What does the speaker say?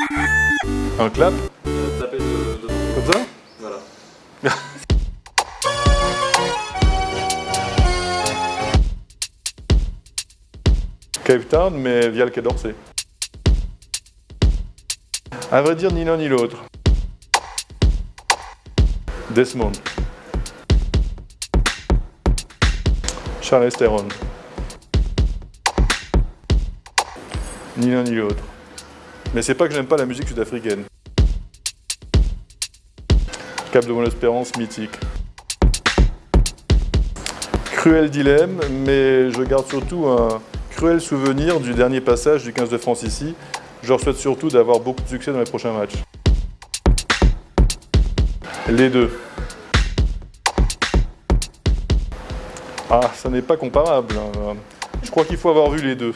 Un clap taper de, de... Comme ça Voilà. Cape Town, mais via le Quai d'Orsay. À vrai dire, ni l'un ni l'autre. Desmond. Charles Theron. Ni l'un ni l'autre. Mais c'est pas que j'aime pas la musique sud-africaine. Cap de Bonne-Espérance, mythique. Cruel dilemme, mais je garde surtout un cruel souvenir du dernier passage du 15 de France ici. Je leur souhaite surtout d'avoir beaucoup de succès dans les prochains matchs. Les deux. Ah, ça n'est pas comparable. hein. Je crois qu'il faut avoir vu les deux.